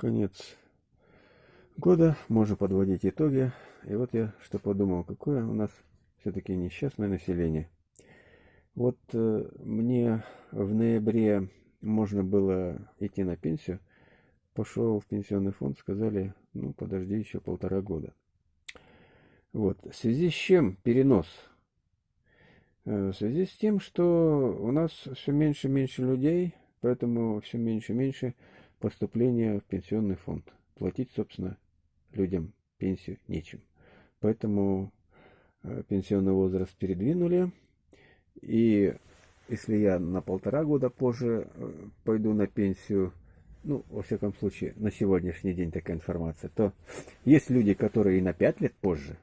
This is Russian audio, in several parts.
конец года, можно подводить итоги. И вот я что подумал, какое у нас все-таки несчастное население. Вот э, мне в ноябре можно было идти на пенсию, пошел в пенсионный фонд, сказали, ну подожди еще полтора года. Вот, в связи с чем перенос? Э, в связи с тем, что у нас все меньше и меньше людей, поэтому все меньше и меньше поступления в пенсионный фонд. Платить, собственно, людям пенсию нечем. Поэтому э, пенсионный возраст передвинули. И если я на полтора года позже э, пойду на пенсию, ну, во всяком случае, на сегодняшний день такая информация, то есть люди, которые и на пять лет позже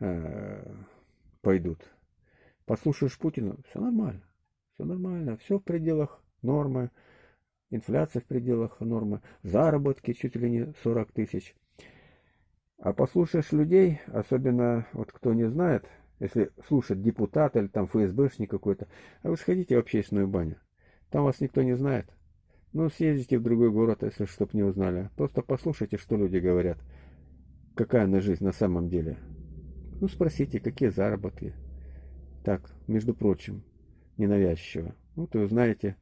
э, пойдут. Послушаешь Путина, все нормально, все нормально, все в пределах нормы инфляция в пределах нормы, заработки чуть ли не 40 тысяч. А послушаешь людей, особенно вот кто не знает, если слушать депутата или там ФСБшник какой-то, а вы сходите в общественную баню. Там вас никто не знает. Ну, съездите в другой город, если чтоб не узнали. Просто послушайте, что люди говорят. Какая на жизнь на самом деле. Ну, спросите, какие заработки. Так, между прочим, ненавязчиво. Вот и узнаете,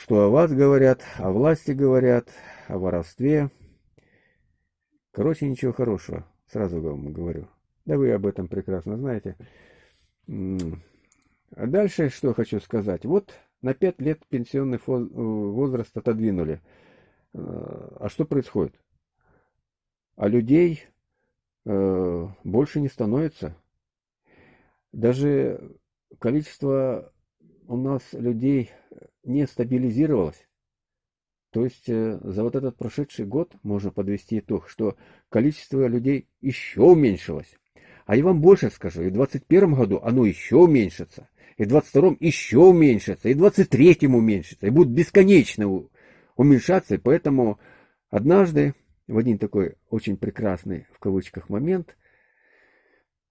что о вас говорят, о власти говорят, о воровстве. Короче, ничего хорошего, сразу вам говорю. Да вы об этом прекрасно знаете. А дальше что хочу сказать. Вот на 5 лет пенсионный возраст отодвинули. А что происходит? А людей э, больше не становится. Даже количество у нас людей не стабилизировалось. То есть э, за вот этот прошедший год можно подвести итог, что количество людей еще уменьшилось. А я вам больше скажу, и в 2021 году оно еще уменьшится, и в 2022 еще уменьшится, и в 2023 уменьшится, и будет бесконечно уменьшаться. И поэтому однажды, в один такой очень прекрасный, в кавычках, момент,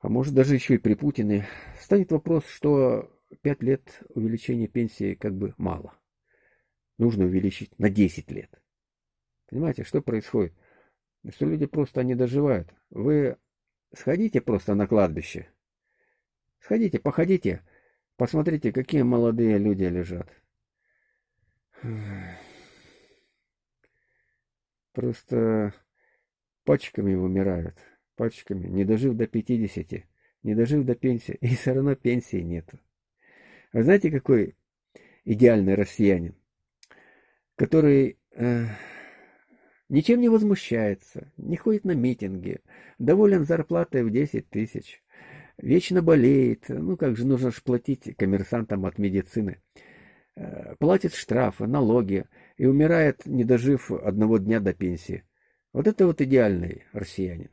а может даже еще и при Путине, станет вопрос, что 5 лет увеличения пенсии как бы мало. Нужно увеличить на 10 лет. Понимаете, что происходит? Что люди просто не доживают. Вы сходите просто на кладбище. Сходите, походите, посмотрите, какие молодые люди лежат. Просто пачками умирают. Пачками, не дожив до 50, не дожив до пенсии, и все равно пенсии нету. Вы знаете, какой идеальный россиянин, который э, ничем не возмущается, не ходит на митинги, доволен зарплатой в 10 тысяч, вечно болеет, ну как же нужно же платить коммерсантам от медицины, э, платит штрафы, налоги и умирает, не дожив одного дня до пенсии. Вот это вот идеальный россиянин.